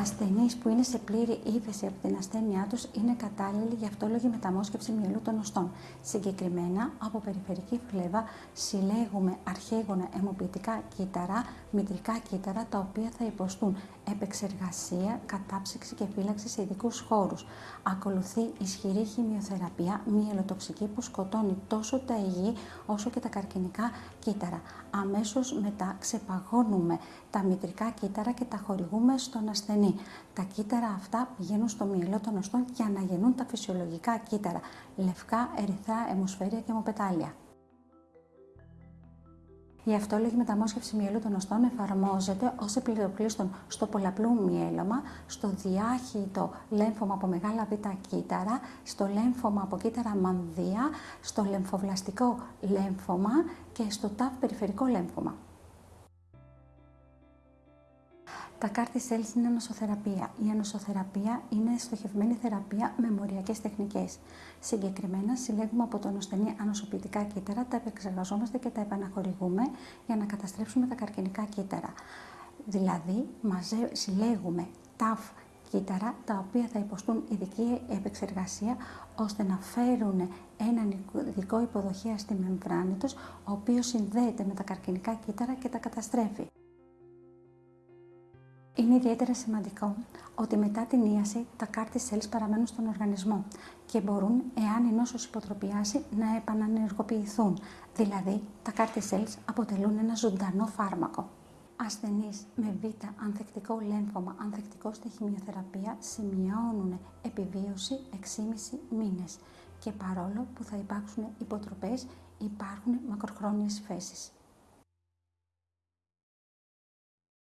Ασθενείς που είναι σε πλήρη ύφεση από την ασθένειά τους είναι κατάλληλοι για αυτόλογη μεταμόσχευση μυελού των οστών. Συγκεκριμένα, από περιφερική φλέβα συλλέγουμε αρχαίγωνα αιμοποιητικά κύτταρα, μητρικά κύτταρα, τα οποία θα υποστούν επεξεργασία, κατάψυξη και φύλαξη σε ειδικούς χώρους. Ακολουθεί ισχυρή χημειοθεραπεία, μυελοτοξική που σκοτώνει τόσο τα υγιή όσο και τα καρκινικά κύτταρα. Αμέσως μετά ξεπαγώνουμε τα μητρικά κύτταρα και τα χορηγούμε στον ασθενή. Τα κύτταρα αυτά πηγαίνουν στο μυελό των οστών για να γεννούν τα φυσιολογικά κύτταρα, λευκά, ερυθρά, αιμοσφαίρια και αιμοπετάλια. Η αυτόλογη μεταμόσχευση μυελού των οστών εφαρμόζεται ως επιλογλίστων στο πολλαπλού μυέλωμα, στο διάχυτο λέμφωμα από μεγάλα β κύτταρα, στο λέμφωμα από κύτταρα μανδύα, στο λεμφοβλαστικό λέμφωμα και στο ταφ περιφερικό λέμφωμα. Τα κάρτη cells είναι ανοσοθεραπεία. Η ανοσοθεραπεία είναι στοχευμένη θεραπεία με μοριακές τεχνικές. Συγκεκριμένα, συλλέγουμε από τον ασθενή ανοσοποιητικά κύτταρα, τα επεξεργαζόμαστε και τα επαναχορηγούμε για να καταστρέψουμε τα καρκινικά κύτταρα. Δηλαδή, μαζε, συλλέγουμε ταφ κύτταρα, τα οποία θα υποστούν ειδική επεξεργασία, ώστε να φέρουν έναν ειδικό υποδοχέα στη μεμβράνη τους, ο οποίος συνδέεται με τα καρκινικά κύτταρα και τα καταστρέφει. Είναι ιδιαίτερα σημαντικό ότι μετά την ίαση τα κάρτη cells παραμένουν στον οργανισμό και μπορούν, εάν η νόσος υποτροπιάσει, να επανανεργοποιηθούν. Δηλαδή, τα κάρτη cells αποτελούν ένα ζωντανό φάρμακο. Ασθενείς με β ανθεκτικό λέμφωμα, ανθεκτικό στη χημειοθεραπεία, σημειώνουν επιβίωση 6,5 μήνες και παρόλο που θα υπάρξουν υποτροπές, υπάρχουν μακροχρόνιες φέσεις.